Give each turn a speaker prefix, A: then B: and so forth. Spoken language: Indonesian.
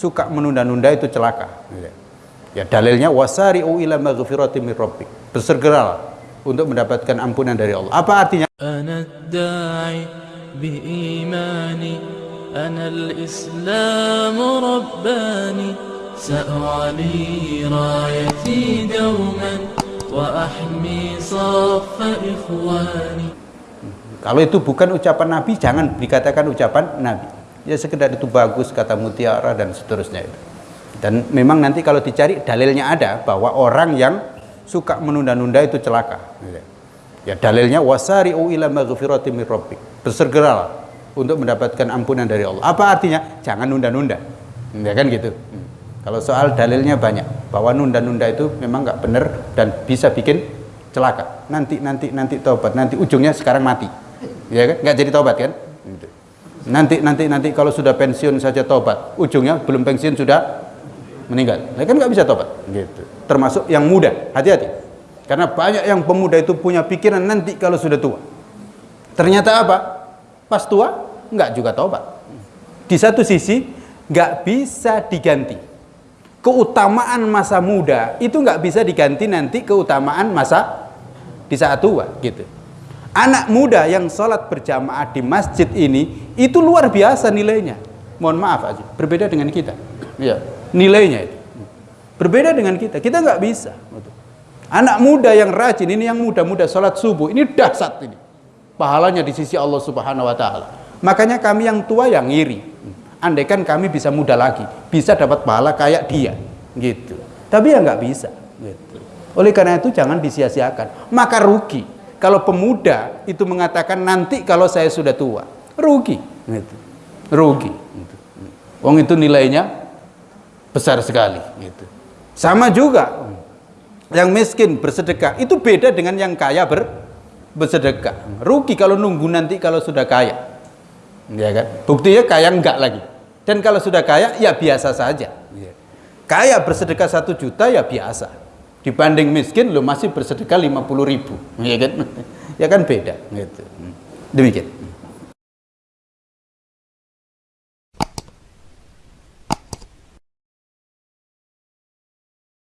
A: suka menunda-nunda itu celaka. Ya dalilnya wasari'u ila maghfirati min rabbik. Bersegeralah untuk mendapatkan ampunan dari Allah. Apa artinya?
B: أنا الداعي بإيماني أنا الإسلام رباني سأعلي رايتي دوما وأحمي صف إخواني
A: Kalau itu bukan ucapan Nabi, jangan dikatakan ucapan Nabi. Ya sekedar itu bagus kata mutiara dan seterusnya itu. Dan memang nanti kalau dicari dalilnya ada bahwa orang yang suka menunda-nunda itu celaka. Ya dalilnya wasari'u ila. Bersegeralah untuk mendapatkan ampunan dari Allah. Apa artinya? Jangan nunda-nunda. Ya kan gitu. Kalau soal dalilnya banyak bahwa nunda-nunda itu memang nggak benar dan bisa bikin celaka. Nanti nanti nanti tobat, nanti ujungnya sekarang mati. Ya kan? Nggak jadi tobat kan? Gitu. Nanti nanti nanti kalau sudah pensiun saja tobat, ujungnya belum pensiun sudah meninggal. Nah, kan nggak bisa tobat. Gitu. Termasuk yang muda, hati-hati. Karena banyak yang pemuda itu punya pikiran nanti kalau sudah tua. Ternyata apa? Pas tua nggak juga tobat. Di satu sisi nggak bisa diganti. Keutamaan masa muda itu nggak bisa diganti nanti keutamaan masa di saat tua gitu. Anak muda yang sholat berjamaah di masjid ini itu luar biasa nilainya. Mohon maaf aja, berbeda dengan kita. Ya, nilainya itu berbeda dengan kita. Kita nggak bisa. Anak muda yang rajin ini yang muda-muda sholat subuh ini dahsyat ini. Pahalanya di sisi Allah Subhanahu Wa Taala. Makanya kami yang tua yang ngiri. Andaikan kami bisa muda lagi, bisa dapat pahala kayak dia, gitu. Tapi ya nggak bisa. Gitu. Oleh karena itu jangan disia-siakan. Maka rugi kalau pemuda itu mengatakan nanti kalau saya sudah tua, rugi. Gitu. Rugi. Gitu. Wong itu nilainya besar sekali. Gitu. Sama juga yang miskin bersedekah itu beda dengan yang kaya ber, bersedekah. Rugi kalau nunggu nanti kalau sudah kaya. Ya kan? Buktinya kaya enggak lagi. Dan kalau sudah kaya ya biasa saja. Kaya bersedekah satu juta ya biasa. Dibanding miskin lo masih bersedekah 50 ribu. Ya kan? Ya kan beda. Gitu. Demikian.